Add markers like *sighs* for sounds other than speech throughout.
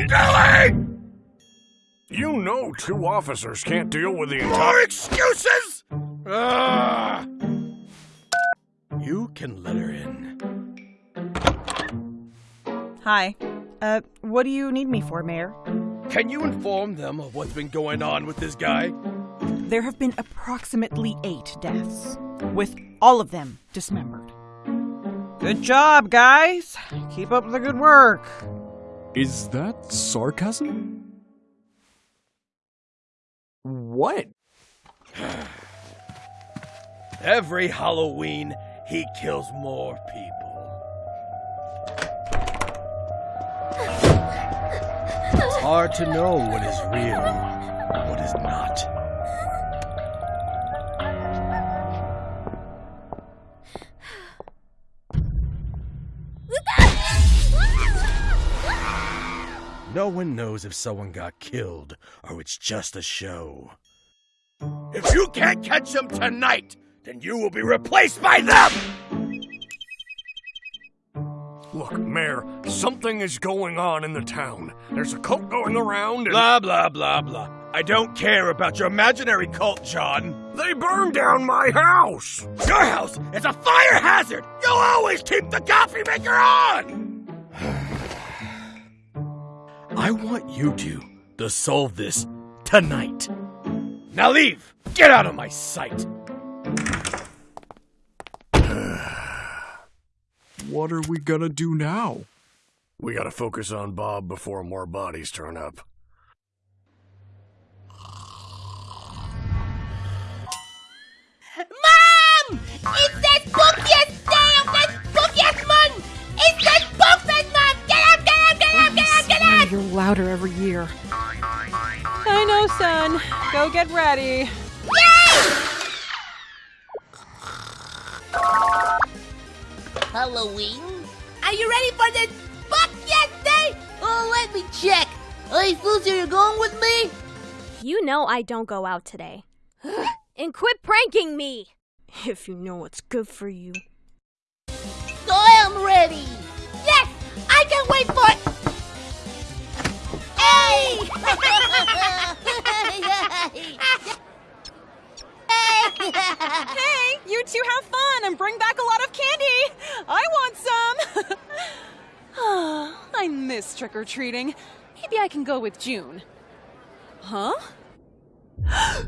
you? You know two officers can't deal with the More entire. excuses? Ah! You can let her in. Hi. Uh, what do you need me for, Mayor? Can you inform them of what's been going on with this guy? There have been approximately eight deaths, with all of them dismembered. Good job, guys. Keep up the good work. Is that sarcasm? What? Every Halloween, he kills more people. It's hard to know what is real and what is not. No one knows if someone got killed or it's just a show. If you can't catch them tonight, then you will be replaced by them! Look, Mayor, something is going on in the town. There's a cult going around and Blah, blah, blah, blah. I don't care about your imaginary cult, John. they burned down my house. Your house is a fire hazard! You'll always keep the coffee maker on! I want you two to solve this tonight. Now leave! Get out of my sight! *sighs* What are we gonna do now? We gotta focus on Bob before more bodies turn up. Louder every year. I know, son. Go get ready. Yay! Halloween? Are you ready for the spookiest day? Oh, let me check. Hey, Lucy, you going with me? You know I don't go out today. *gasps* and quit pranking me! If you know what's good for you. I am ready. Yes, I can wait for it. Hey! Hey, you two have fun and bring back a lot of candy. I want some. *sighs* I miss trick or treating. Maybe I can go with June. Huh? *gasps*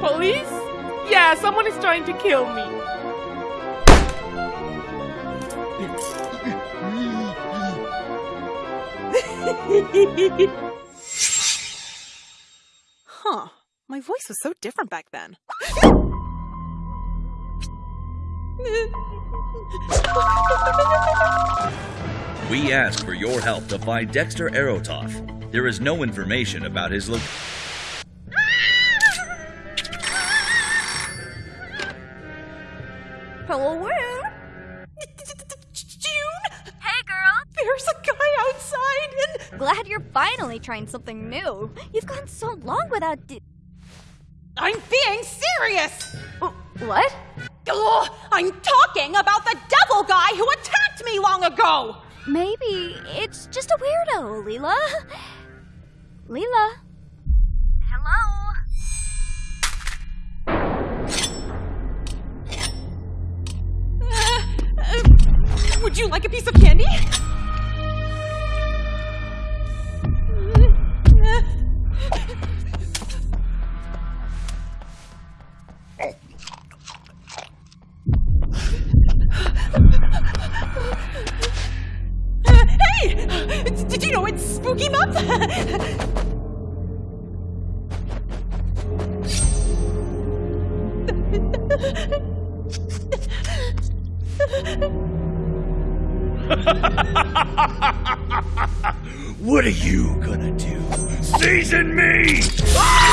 Police? Yeah, someone is trying to kill me. *laughs* Huh. My voice was so different back then. We ask for your help to find Dexter Aerotoff. There is no information about his location. Where? June! Hey, girl! There's a guy outside and. Glad you're finally trying something new. You've gone so long without. I'm being serious! what? Ugh, I'm talking about the devil guy who attacked me long ago! Maybe it's just a weirdo, Leela. Leela? Would you like a piece of candy? Hey! Did you know it's Spooky Month? What are you gonna do? Season me! Ah!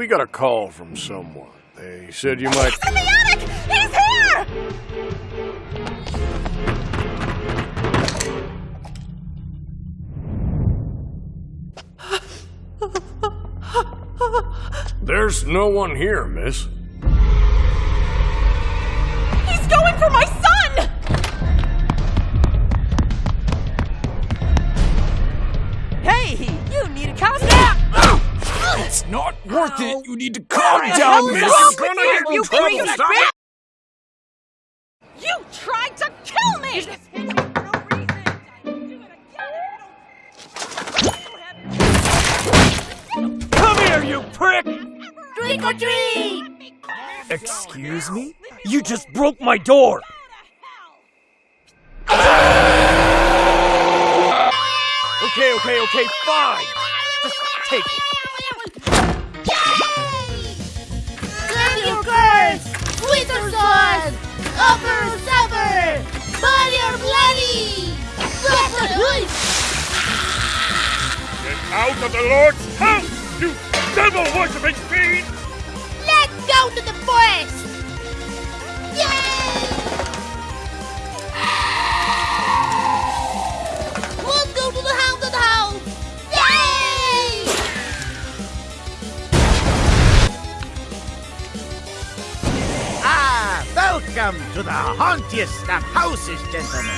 We got a call from someone. They said you might. In the attic! He's here! There's no one here, miss. It. You need to calm down, miss. You're gonna get in You trouble. freaking Stop bitch! You tried to kill me! Come here, you prick! Trick or treat! Excuse me? You just broke my door! Okay, okay, okay, fine! Just take it. Wither sword! Upper supper! Body or bloody! Get out of the Lord's house, you devil worshipping fiend! Let's go to the forest! To the hauntiest of houses, gentlemen.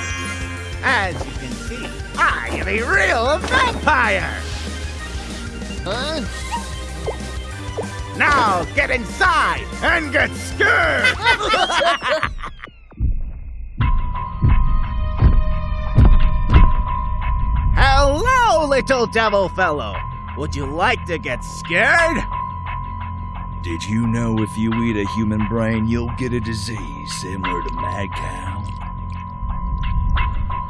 As you can see, I am a real vampire. Huh? Now get inside and get scared. *laughs* Hello, little devil fellow. Would you like to get scared? Did you know if you eat a human brain, you'll get a disease similar to mad cow?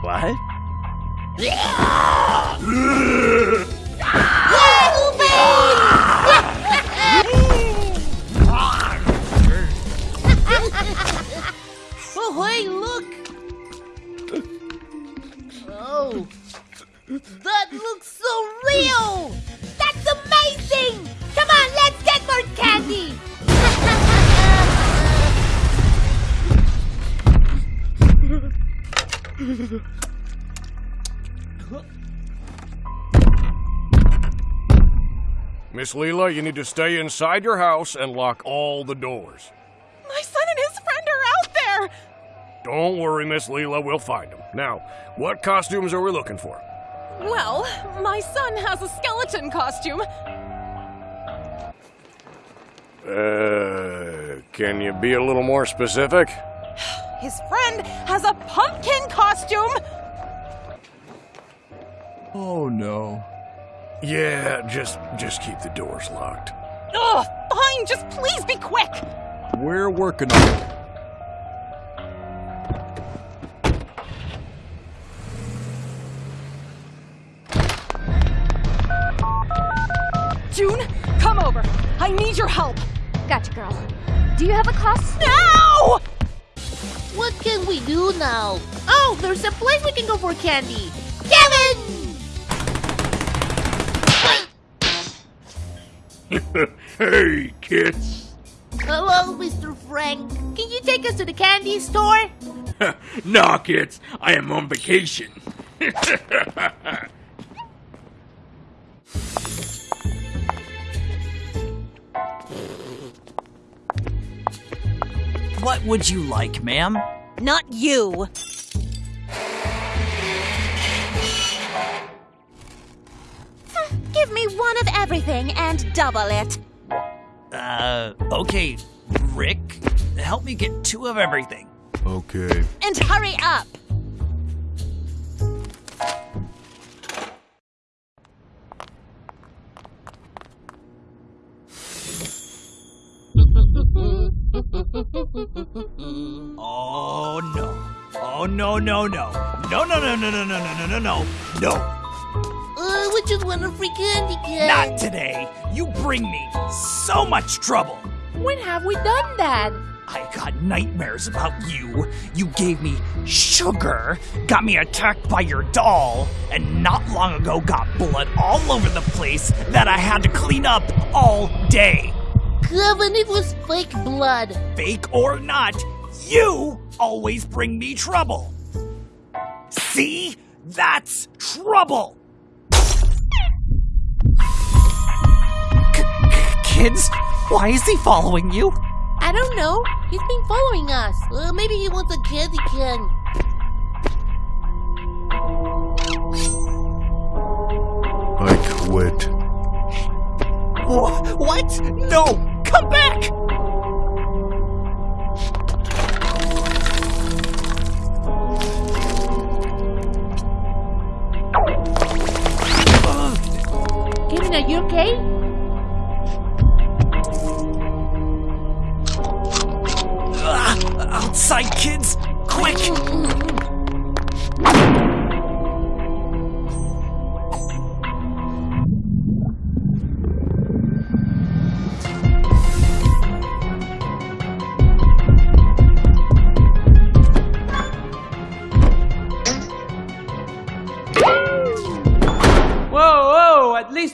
What? oh, hey, look! Oh, that looks *laughs* Miss Leela, you need to stay inside your house and lock all the doors. My son and his friend are out there! Don't worry, Miss Leela, we'll find them. Now, what costumes are we looking for? Well, my son has a skeleton costume. Uh, can you be a little more specific? His friend has a pumpkin costume. Oh no. Yeah, just just keep the doors locked. Ugh, fine, just please be quick. We're working on it. June, come over. I need your help. Gotcha, girl. Do you have a cost? Now! What can we do now? Oh, there's a place we can go for candy! Kevin! *laughs* hey, kids. Hello, Mr. Frank. Can you take us to the candy store? *laughs* nah, kids. I am on vacation. *laughs* What would you like, ma'am? Not you. *sighs* Give me one of everything and double it. Uh, okay, Rick, help me get two of everything. Okay. And hurry up. No no no. No no no no no no no no no no. No. Uh, we just want a free candy kid. Not today. You bring me so much trouble. When have we done that? I got nightmares about you. You gave me sugar, got me attacked by your doll, and not long ago got blood all over the place that I had to clean up all day. Kevin, it was fake blood. Fake or not, you always bring me trouble. See? That's trouble. Kids, why is he following you? I don't know. He's been following us. Uh, maybe he wants a candy can. I quit. Wh- What? No! Come back! You okay? Outside, kids! Quick! Mm-hmm.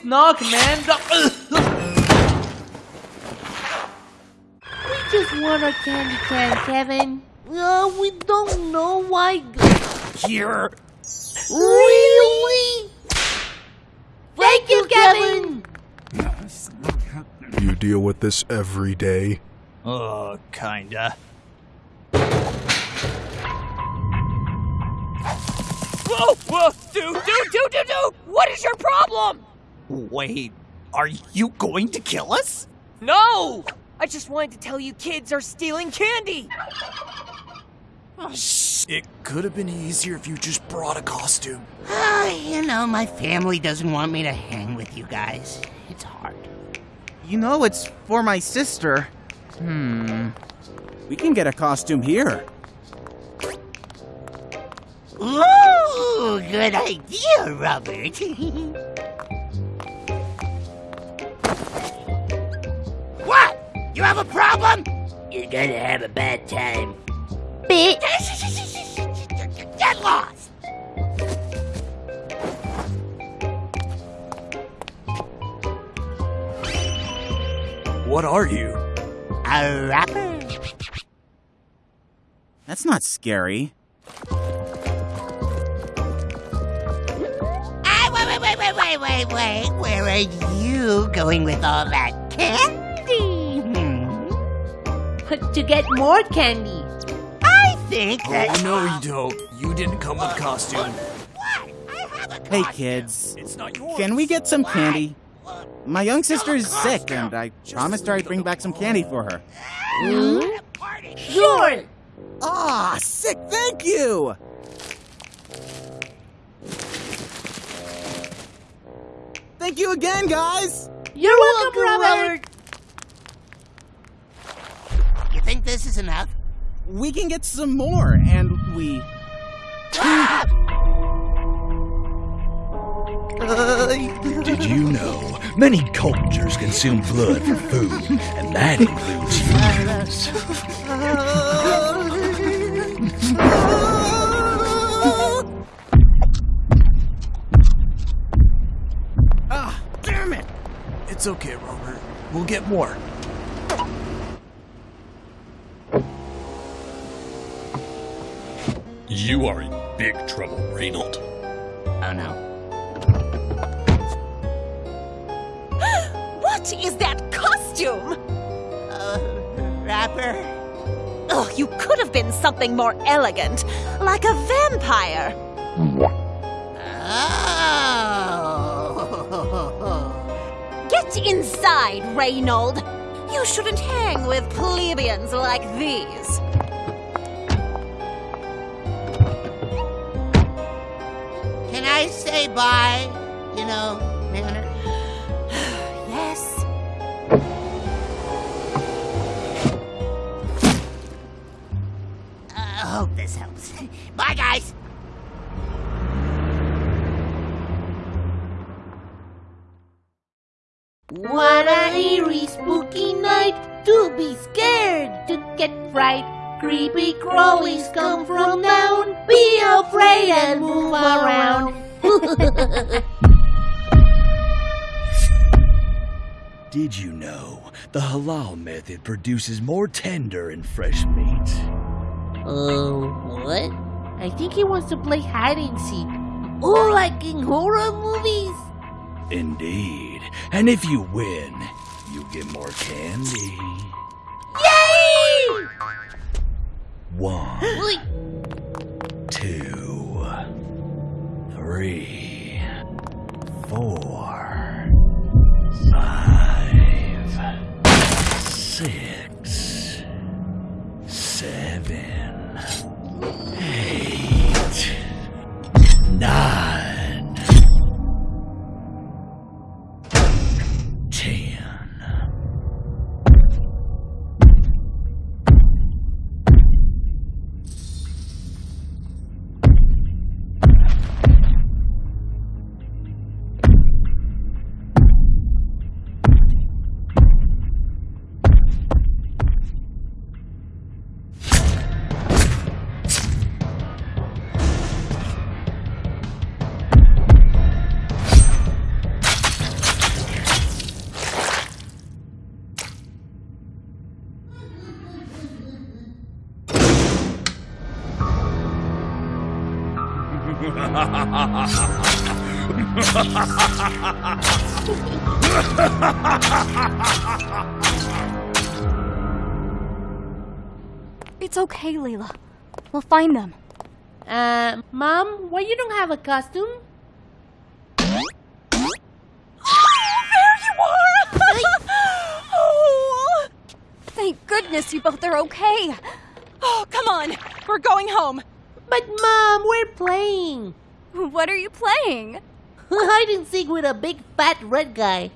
Knock, man. We just want a candy can, Kevin. Uh, we don't know why. Here. Really? Thank you, Kevin. You deal with this every day? Uh, kinda. Whoa, whoa, dude, dude, dude, dude, dude! What is your problem? Wait, are you going to kill us? No! I just wanted to tell you kids are stealing candy! It could have been easier if you just brought a costume. Ah, you know, my family doesn't want me to hang with you guys. It's hard. You know it's for my sister. Hmm. We can get a costume here. Ooh, good idea, Robert. *laughs* You have a problem? You're gonna have a bad time. Bit. Get lost! What are you? A rapper? That's not scary. Ah, wait, wait, wait, wait, wait, wait, wait. Where are you going with all that candy? Hmm. to get more candy. I think that. Oh, no, you don't. You didn't come with costume. What? I have a candy. Hey, kids. It's not yours. Can we get some candy? My young sister is sick, and I promised her I'd bring back some candy for her. Sure. Ah, sick, thank you! Thank you again, guys! You're, welcome, Robert. You think this is enough? We can get some more, and we. *laughs* Did you know many cultures consume blood for food, and that includes humans? Ah, damn it! It's okay, Robert. We'll get more. You are in big trouble, Reynold. Oh no. *gasps* What is that costume? Uh, rapper? Oh, you could have been something more elegant, like a vampire. Oh. *laughs* Get inside, Reynold. You shouldn't hang with plebeians like these. I say bye? You know, manner? *sighs* Yes. I hope this helps. *laughs* Bye, guys. What an eerie, spooky night to be scared, to get fright. Creepy crawlies come from down. Be afraid and move around. *laughs* Did you know the halal method produces more tender and fresh meat. Uh, what? I think he wants to play hide and seek. Oh, like in horror movies? Indeed. And if you win, you get more candy. Yay! One, two, three, four, It's okay, Layla. We'll find them. uh, Mom, why you don't have a costume? Oh, there you are! *laughs* Thank goodness you both are okay. oh, come on. We're going home. But Mom, we're playing. What are you playing? *laughs* Hide and seek with a big fat red guy.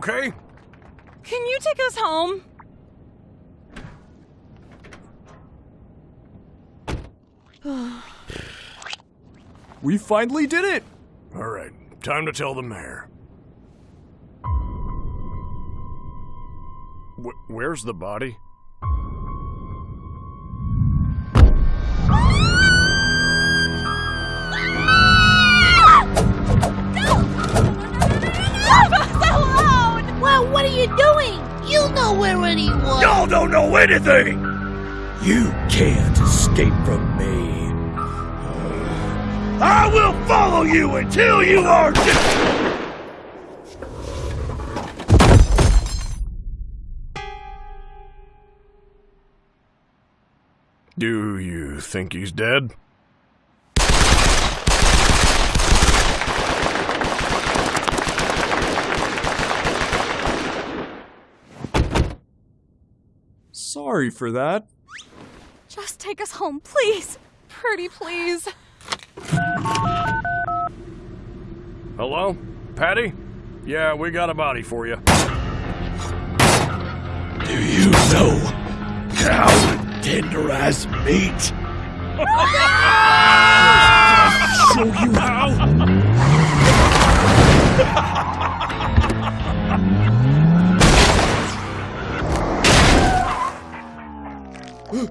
Okay? Can you take us home? *sighs* We finally did it! All right, time to tell the mayor. Wh- where's the body? Y'all don't anything! You can't escape from me. I will follow you until you are dead! Do you think he's dead? Sorry for that. Just take us home, please. Pretty please. Hello? Patty? Yeah, we got a body for you. Do you know how to tenderize meat? *laughs* Show you how. *laughs* What,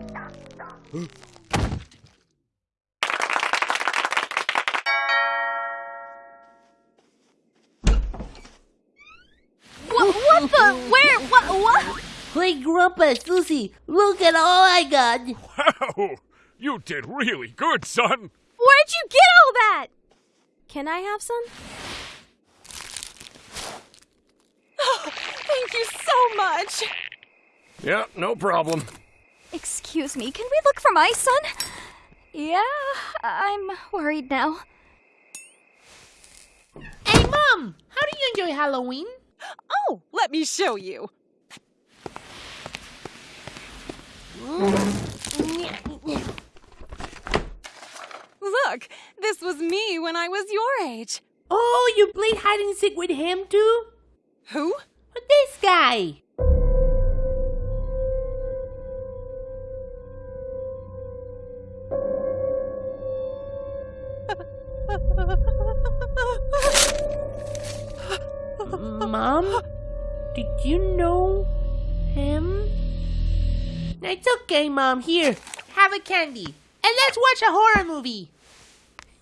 what the? Where? What? What? Hey, Grandpa, Susie, look at all I got. Wow! You did really good, son! Where'd you get all that? Can I have some? Oh, Thank you so much. Yeah, no problem. Excuse me, can we look for my son? Yeah, I'm worried now. Hey, Mom, how do you enjoy Halloween? Oh, let me show you. Look, this was me when I was your age. Oh, you played hide and seek with him too? Who? This guy. Mom? Did you know him? It's okay, Mom. Here, have a candy. And let's watch a horror movie. *laughs*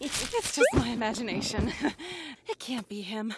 it's just my imagination. *laughs* It can't be him.